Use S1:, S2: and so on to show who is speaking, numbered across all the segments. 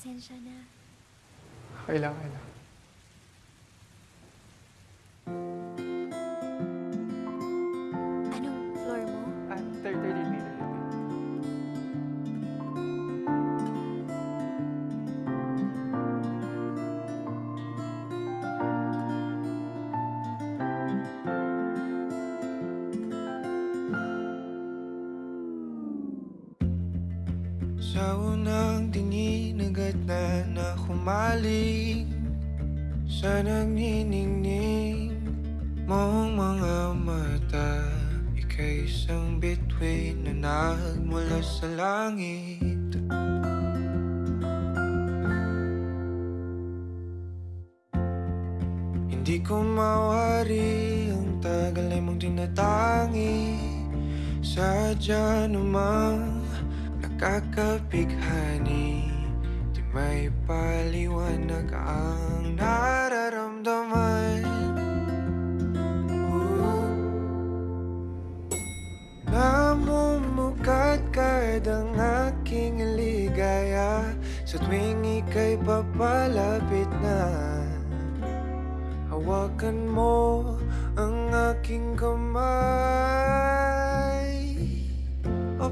S1: Pasensya na.
S2: Okay lang, okay lang.
S1: Anong floor mo?
S2: Ah, third, third, third, third.
S3: Sa unang tingin agad na na humaling Sa nagniningning mong mga mata. Ika'y isang bituin na nagmula sa langit. Hindi ko mawari ang tagal ay mong tinatangi. Sadya namang nakakapighani may paliwanag ang nararamdaman. Ooh. Namumukat kahit ang aking ligaya Sa tuwing ika'y papalapit na. Hawakan mo ang aking kamay. O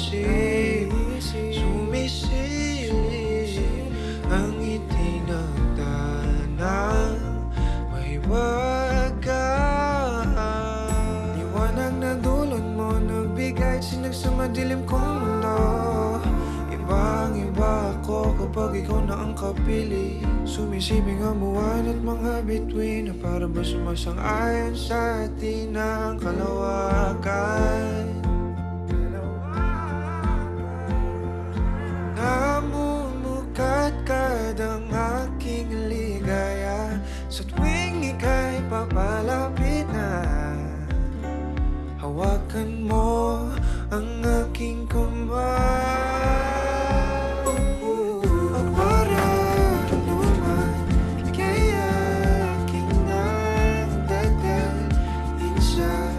S3: naisip Sumisilip ang itinagdanang mahiwagaan Liwanag na mo nagbigay sinag sa madilim kong mundo. Ibang iba ako kapag ikaw na ang kapili. Sumisibing ang buwan at mga bituin Na para ba sumasang-ayon sa atin ang kalawakan Hawakan mo ang aking kamay O para luman Ika'y aking nagdadalhin sa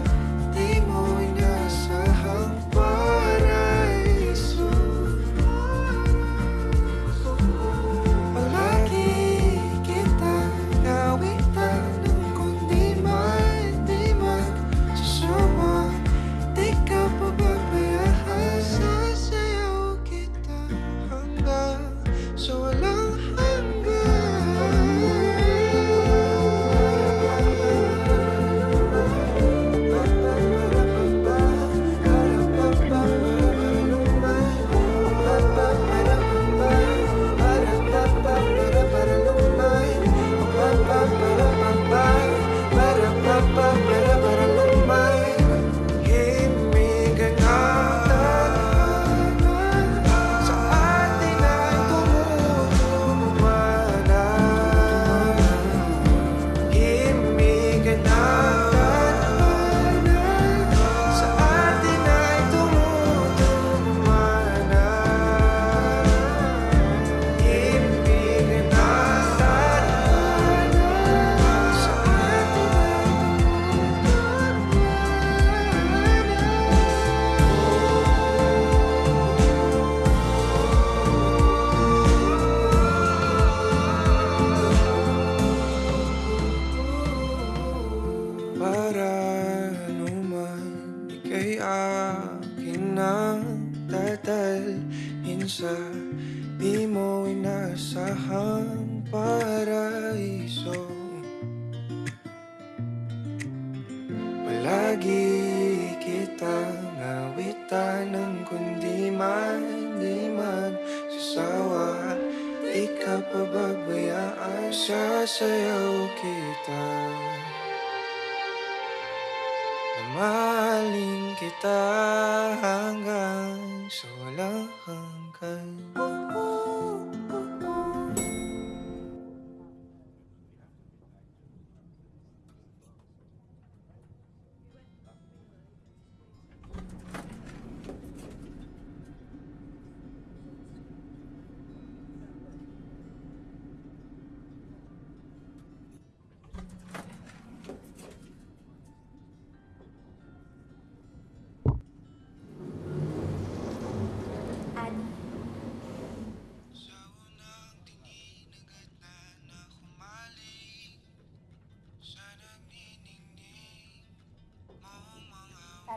S3: inasahang paraiso. Palagi kitang awitan ng kundi man di magsasawa Di ka pababayaan Sasayaw kita. Mamahalin kita hanggang sa walang hanggan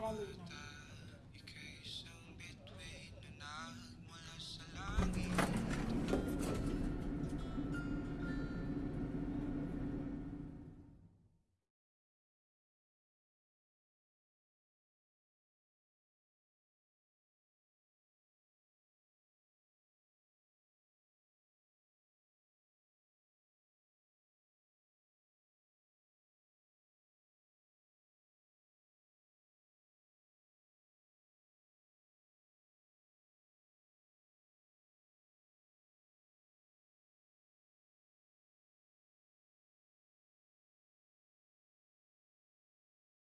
S3: Sa